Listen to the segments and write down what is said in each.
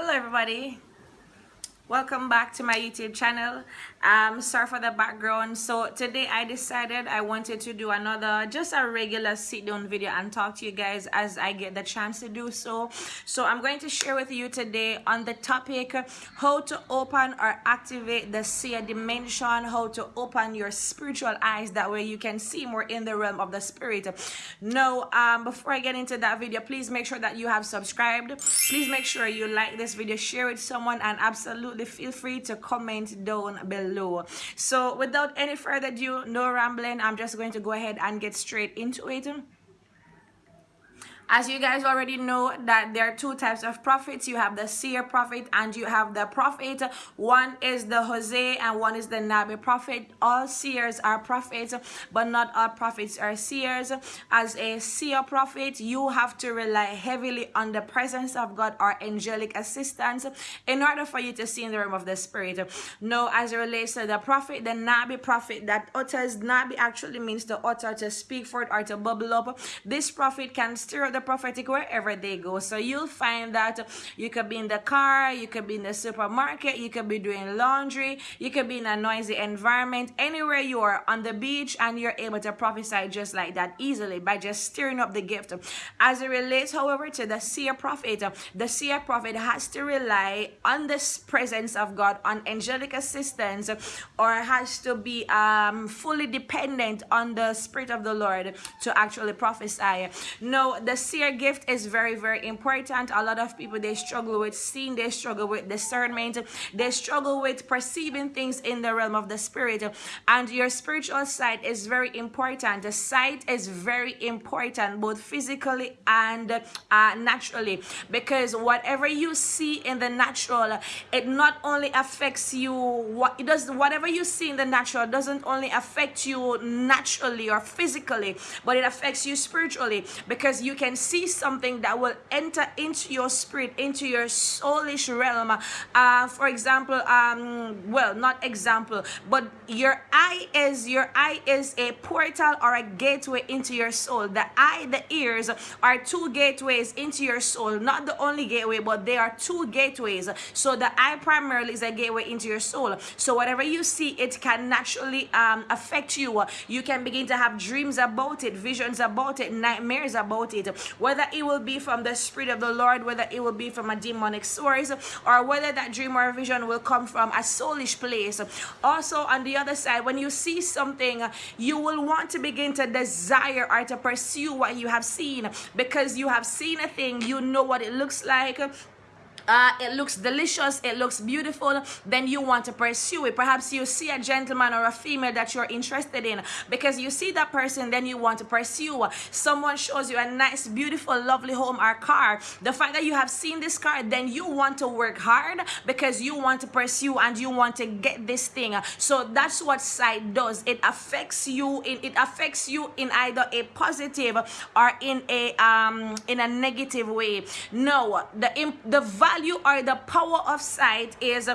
Hello everybody. Welcome back to my YouTube channel. Um, sorry for the background. So today I decided I wanted to do another, just a regular sit down video and talk to you guys as I get the chance to do so. So I'm going to share with you today on the topic, how to open or activate the seer dimension, how to open your spiritual eyes. That way you can see more in the realm of the spirit. Now, um, before I get into that video, please make sure that you have subscribed. Please make sure you like this video, share with someone and absolutely feel free to comment down below. So without any further ado no rambling. I'm just going to go ahead and get straight into it as you guys already know that there are two types of prophets. You have the seer prophet and you have the prophet. One is the Hosea and one is the Nabi prophet. All seers are prophets but not all prophets are seers. As a seer prophet you have to rely heavily on the presence of God or angelic assistance in order for you to see in the realm of the spirit. No as it relates to the prophet the Nabi prophet that utters Nabi actually means to utter to speak for it or to bubble up. This prophet can stir up the the prophetic wherever they go. So you'll find that you could be in the car, you could be in the supermarket, you could be doing laundry, you could be in a noisy environment, anywhere you are on the beach, and you're able to prophesy just like that easily by just stirring up the gift. As it relates, however, to the seer prophet, the seer prophet has to rely on the presence of God, on angelic assistance, or has to be um, fully dependent on the Spirit of the Lord to actually prophesy. No, the seer gift is very very important. A lot of people they struggle with seeing they struggle with discernment they struggle with perceiving things in the realm of the spirit. And your spiritual sight is very important. The sight is very important both physically and uh, naturally. Because whatever you see in the natural it not only affects you what it does whatever you see in the natural doesn't only affect you naturally or physically but it affects you spiritually. Because you can see something that will enter into your spirit, into your soulish realm. Uh, for example, um, well, not example, but your eye is your eye is a portal or a gateway into your soul. The eye, the ears are two gateways into your soul. Not the only gateway, but they are two gateways. So the eye primarily is a gateway into your soul. So whatever you see, it can naturally um, affect you. You can begin to have dreams about it, visions about it, nightmares about it whether it will be from the spirit of the lord whether it will be from a demonic source or whether that dream or vision will come from a soulish place. Also on the other side when you see something you will want to begin to desire or to pursue what you have seen because you have seen a thing you know what it looks like uh, it looks delicious, it looks beautiful, then you want to pursue it. Perhaps you see a gentleman or a female that you're interested in because you see that person, then you want to pursue. Someone shows you a nice, beautiful, lovely home or car. The fact that you have seen this car, then you want to work hard because you want to pursue and you want to get this thing. So that's what sight does. It affects you in it affects you in either a positive or in a um in a negative way. No, the the value value or the power of sight is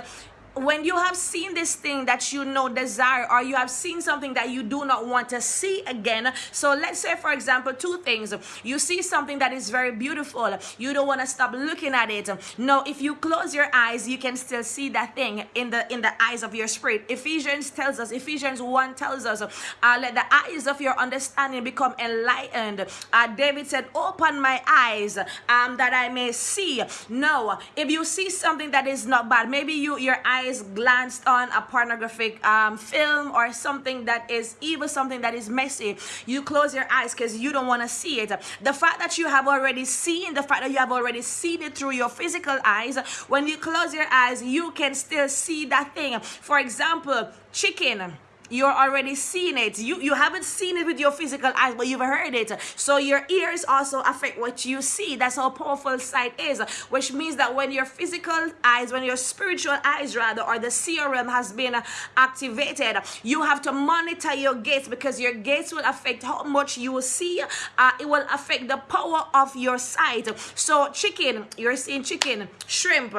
when you have seen this thing that you know desire or you have seen something that you do not want to see again. So let's say for example two things. You see something that is very beautiful. You don't want to stop looking at it. No if you close your eyes you can still see that thing in the in the eyes of your spirit. Ephesians tells us ephesians 1 tells us uh, let the eyes of your understanding become enlightened. Uh, david said open my eyes um that i may see. No if you see something that is not bad maybe you your eyes eyes glanced on a pornographic um, film or something that is evil, something that is messy, you close your eyes because you don't want to see it. The fact that you have already seen, the fact that you have already seen it through your physical eyes, when you close your eyes, you can still see that thing. For example, chicken you're already seeing it. You you haven't seen it with your physical eyes but you've heard it. So your ears also affect what you see. That's how powerful sight is which means that when your physical eyes when your spiritual eyes rather or the seer realm has been activated you have to monitor your gates because your gates will affect how much you will see. Uh, it will affect the power of your sight. So chicken you're seeing chicken shrimp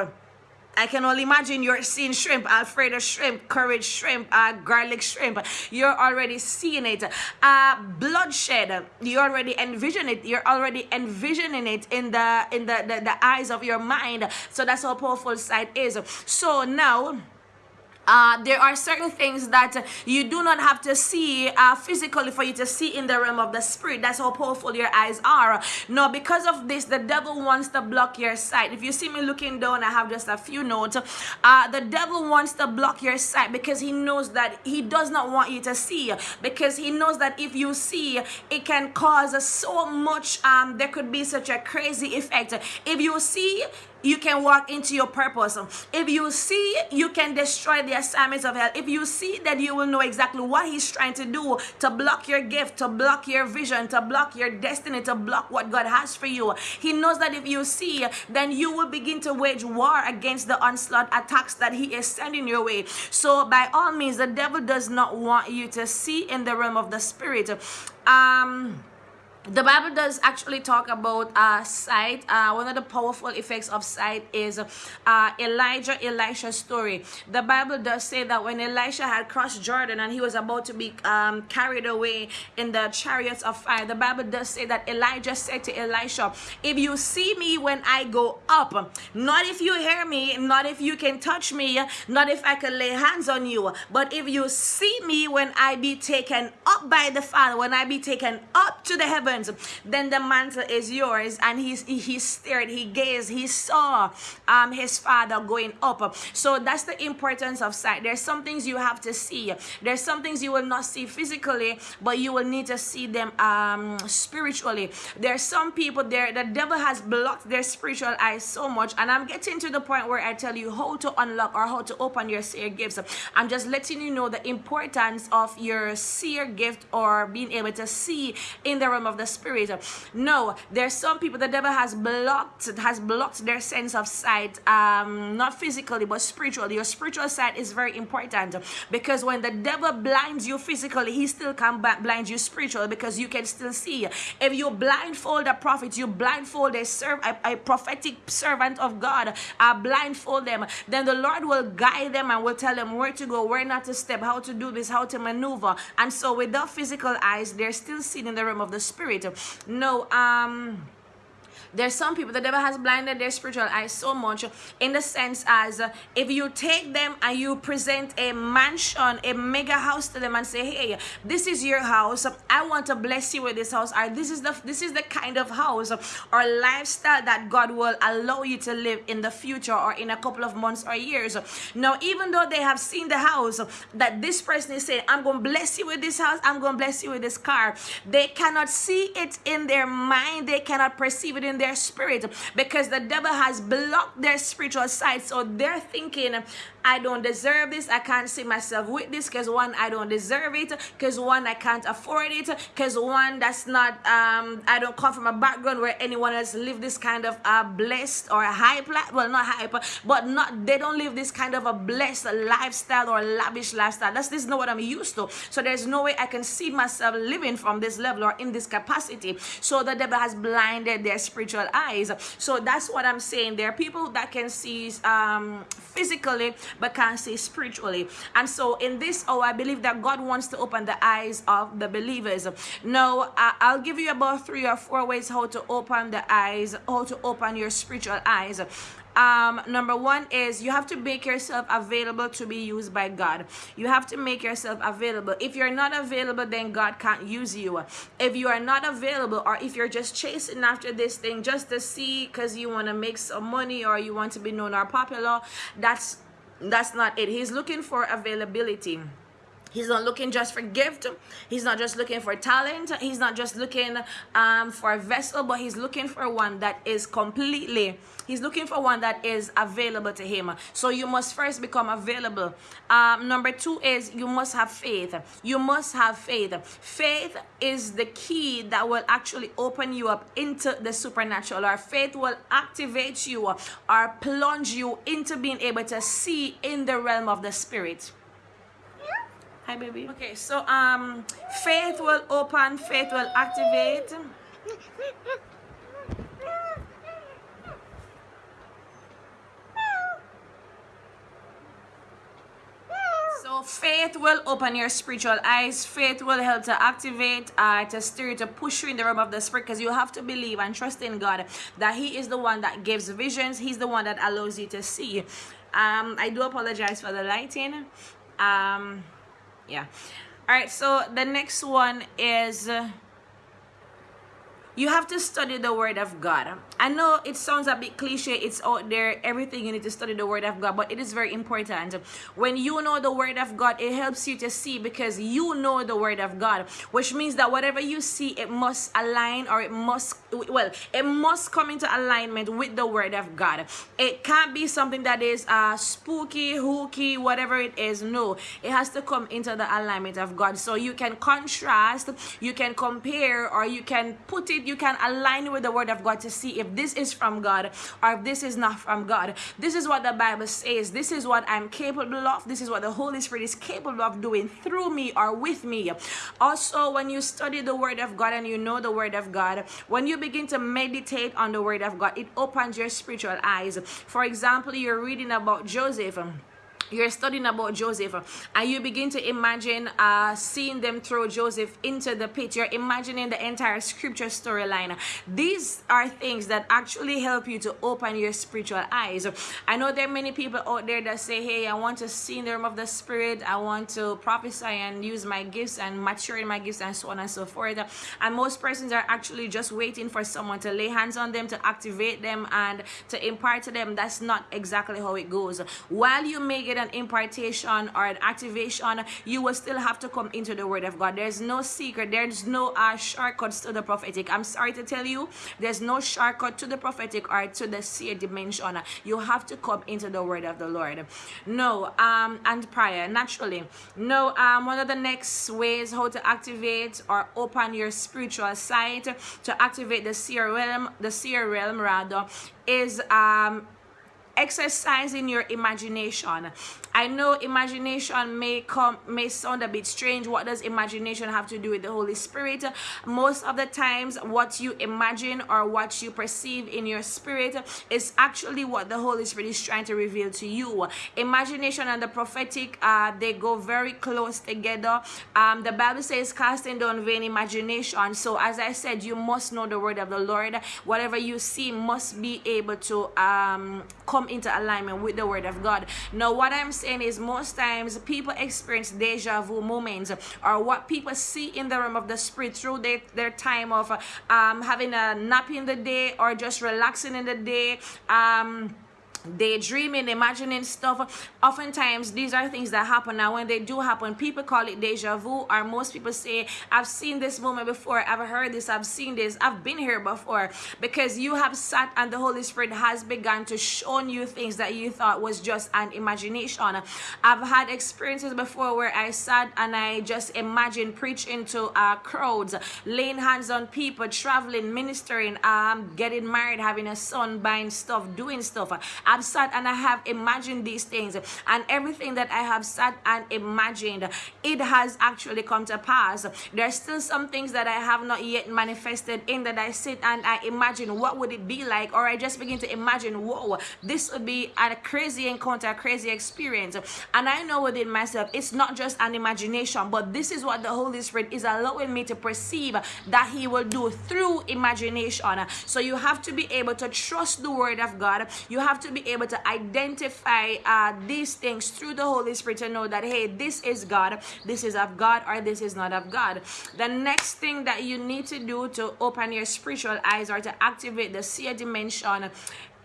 I can only imagine you're seeing shrimp, Alfredo shrimp, Cajun shrimp, uh, garlic shrimp. You're already seeing it. Uh, bloodshed. You already envision it. You're already envisioning it in the in the, the, the eyes of your mind. So that's how powerful sight is. So now uh, there are certain things that you do not have to see uh, physically for you to see in the realm of the spirit. That's how powerful your eyes are. No, because of this, the devil wants to block your sight. If you see me looking down, I have just a few notes. Uh, the devil wants to block your sight because he knows that he does not want you to see. Because he knows that if you see, it can cause so much, um, there could be such a crazy effect. If you see, you can walk into your purpose. If you see, you can destroy the assignments of hell. If you see that you will know exactly what he's trying to do to block your gift, to block your vision, to block your destiny, to block what God has for you. He knows that if you see, then you will begin to wage war against the onslaught attacks that he is sending your way. So by all means, the devil does not want you to see in the realm of the spirit. Um the bible does actually talk about uh, sight. Uh, one of the powerful effects of sight is uh, elijah elisha's story. The bible does say that when elisha had crossed jordan and he was about to be um, carried away in the chariots of fire the bible does say that elijah said to elisha if you see me when i go up not if you hear me not if you can touch me not if i can lay hands on you but if you see me when i be taken up by the father when i be taken up to the then the mantle is yours. And he, he stared, he gazed, he saw um, his father going up. So that's the importance of sight. There's some things you have to see. There's some things you will not see physically, but you will need to see them um, spiritually. There's some people there, the devil has blocked their spiritual eyes so much. And I'm getting to the point where I tell you how to unlock or how to open your seer gifts. I'm just letting you know the importance of your seer gift or being able to see in the realm of the spirit. No there's some people the devil has blocked has blocked their sense of sight um not physically but spiritually. Your spiritual sight is very important because when the devil blinds you physically he still can blind you spiritually because you can still see. If you blindfold a prophet you blindfold a serve a, a prophetic servant of god uh, blindfold them then the lord will guide them and will tell them where to go where not to step how to do this how to maneuver. And so without physical eyes they're still seen in the realm of the spirit no um there's some people the devil has blinded their spiritual eyes so much in the sense as uh, if you take them and you present a mansion a mega house to them and say hey this is your house. I want to bless you with this house or this is the this is the kind of house or lifestyle that god will allow you to live in the future or in a couple of months or years. Now even though they have seen the house that this person is saying i'm going to bless you with this house. I'm going to bless you with this car they cannot see it in their mind. They cannot perceive it in their spirit because the devil has blocked their spiritual sight. So they're thinking, I don't deserve this. I can't see myself with this because one, I don't deserve it. Because one, I can't afford it. Because one, that's not, um, I don't come from a background where anyone else live this kind of uh, blessed or hype, well, not hype, but not, they don't live this kind of a blessed lifestyle or lavish lifestyle. That's this is not what I'm used to. So there's no way I can see myself living from this level or in this capacity. So the devil has blinded their spiritual spiritual eyes. So that's what i'm saying. There are people that can see um physically but can't see spiritually. And so in this oh i believe that god wants to open the eyes of the believers. Now i'll give you about three or four ways how to open the eyes how to open your spiritual eyes um, number one is you have to make yourself available to be used by God. You have to make yourself available. If you're not available, then God can't use you. If you are not available, or if you're just chasing after this thing just to see because you want to make some money or you want to be known or popular, that's that's not it. He's looking for availability. He's not looking just for gift. He's not just looking for talent. He's not just looking um, for a vessel, but he's looking for one that is completely, he's looking for one that is available to him. So you must first become available. Um, number two is you must have faith. You must have faith. Faith is the key that will actually open you up into the supernatural. Our faith will activate you or plunge you into being able to see in the realm of the spirit. Hi, baby. Okay, so um, faith will open, faith will activate. So faith will open your spiritual eyes. Faith will help to activate, uh, to stir, to push you in the realm of the spirit because you have to believe and trust in God that He is the one that gives visions. He's the one that allows you to see. Um, I do apologize for the lighting. Um, yeah. All right. So the next one is. You have to study the word of God. I know it sounds a bit cliche, it's out there, everything you need to study the word of God, but it is very important. When you know the word of God, it helps you to see because you know the word of God, which means that whatever you see, it must align or it must, well, it must come into alignment with the word of God. It can't be something that is uh, spooky, hooky, whatever it is. No, it has to come into the alignment of God. So you can contrast, you can compare, or you can put it you can align with the word of God to see if this is from God or if this is not from God. This is what the Bible says. This is what I'm capable of. This is what the Holy Spirit is capable of doing through me or with me. Also, when you study the word of God and you know the word of God, when you begin to meditate on the word of God, it opens your spiritual eyes. For example, you're reading about Joseph you're studying about Joseph and you begin to imagine uh, seeing them throw Joseph into the pit. You're imagining the entire scripture storyline. These are things that actually help you to open your spiritual eyes. I know there are many people out there that say, hey, I want to see in the realm of the spirit. I want to prophesy and use my gifts and mature in my gifts and so on and so forth. And most persons are actually just waiting for someone to lay hands on them, to activate them and to impart to them. That's not exactly how it goes. While you may get an impartation or an activation, you will still have to come into the word of God. There's no secret. There's no uh, shortcuts to the prophetic. I'm sorry to tell you, there's no shortcut to the prophetic or to the seer dimension. You have to come into the word of the Lord. No, um, and prayer, naturally. No, um, one of the next ways how to activate or open your spiritual sight to activate the seer realm, the seer realm rather, is um exercising your imagination i know imagination may come may sound a bit strange. What does imagination have to do with the holy spirit? Most of the times what you imagine or what you perceive in your spirit is actually what the holy spirit is trying to reveal to you. Imagination and the prophetic uh they go very close together. Um the bible says casting down vain imagination. So as i said you must know the word of the lord. Whatever you see must be able to um come into alignment with the word of God. Now, what I'm saying is most times people experience deja vu moments or what people see in the realm of the spirit through their, their time of um, having a nap in the day or just relaxing in the day. Um, daydreaming, imagining stuff. Oftentimes, these are things that happen. Now, when they do happen, people call it deja vu, or most people say, I've seen this moment before, I've heard this, I've seen this, I've been here before. Because you have sat and the Holy Spirit has begun to show you things that you thought was just an imagination. I've had experiences before where I sat and I just imagined preaching to uh, crowds, laying hands on people, traveling, ministering, um, getting married, having a son, buying stuff, doing stuff. I have sat and I have imagined these things. And everything that I have sat and imagined it has actually come to pass. There's still some things that I have not yet manifested in that I sit and I imagine. What would it be like? Or I just begin to imagine whoa this would be a crazy encounter a crazy experience. And I know within myself it's not just an imagination but this is what the Holy Spirit is allowing me to perceive that he will do through imagination. So you have to be able to trust the word of God. You have to be able to identify uh, these things through the Holy Spirit to know that, hey, this is God, this is of God, or this is not of God. The next thing that you need to do to open your spiritual eyes or to activate the seer dimension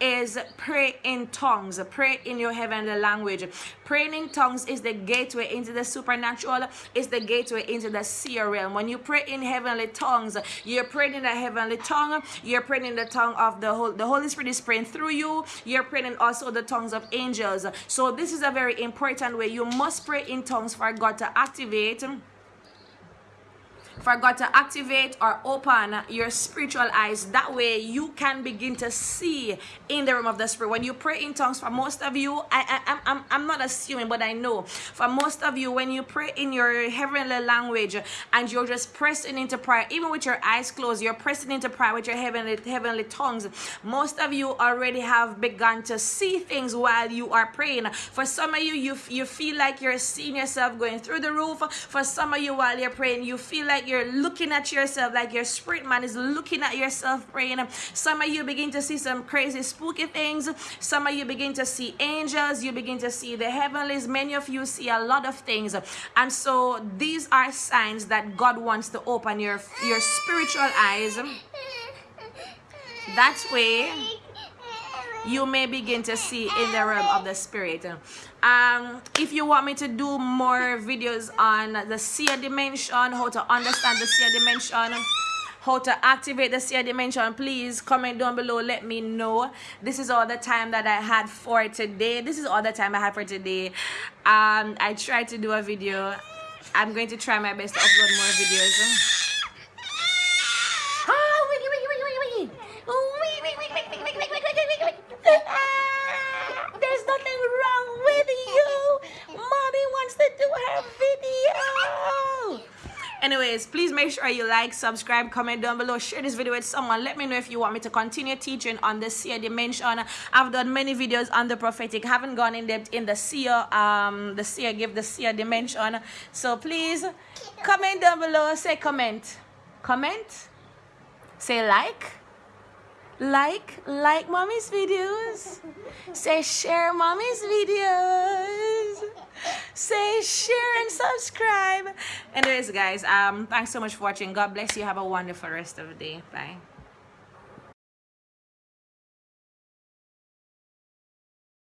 is pray in tongues pray in your heavenly language. Praying in tongues is the gateway into the supernatural is the gateway into the seer realm. When you pray in heavenly tongues you're praying in a heavenly tongue you're praying in the tongue of the whole the holy spirit is praying through you you're praying in also the tongues of angels. So this is a very important way. You must pray in tongues for god to activate for God to activate or open your spiritual eyes. That way you can begin to see in the realm of the spirit. When you pray in tongues, for most of you, I, I, I'm, I'm not assuming, but I know for most of you, when you pray in your heavenly language and you're just pressing into prayer, even with your eyes closed, you're pressing into prayer with your heavenly, heavenly tongues. Most of you already have begun to see things while you are praying. For some of you, you, you feel like you're seeing yourself going through the roof. For some of you, while you're praying, you feel like you're looking at yourself, like your spirit man is looking at yourself praying. Some of you begin to see some crazy, spooky things. Some of you begin to see angels. You begin to see the heavenlies. Many of you see a lot of things. And so these are signs that God wants to open your, your spiritual eyes. That way, you may begin to see in the realm of the spirit. Um if you want me to do more videos on the seer dimension how to understand the seer dimension how to activate the seer dimension please comment down below. Let me know. This is all the time that i had for today. This is all the time i had for today. Um i tried to do a video. I'm going to try my best to upload more videos There's nothing wrong with you. Mommy wants to do her video. Anyways, please make sure you like, subscribe, comment down below, share this video with someone. Let me know if you want me to continue teaching on the seer dimension. I've done many videos on the prophetic, haven't gone in depth in the seer, um, the seer give the seer dimension. So please comment down below, say comment, comment, say like like like mommy's videos. Say share mommy's videos. Say share and subscribe. Anyways guys um thanks so much for watching. God bless you. Have a wonderful rest of the day. Bye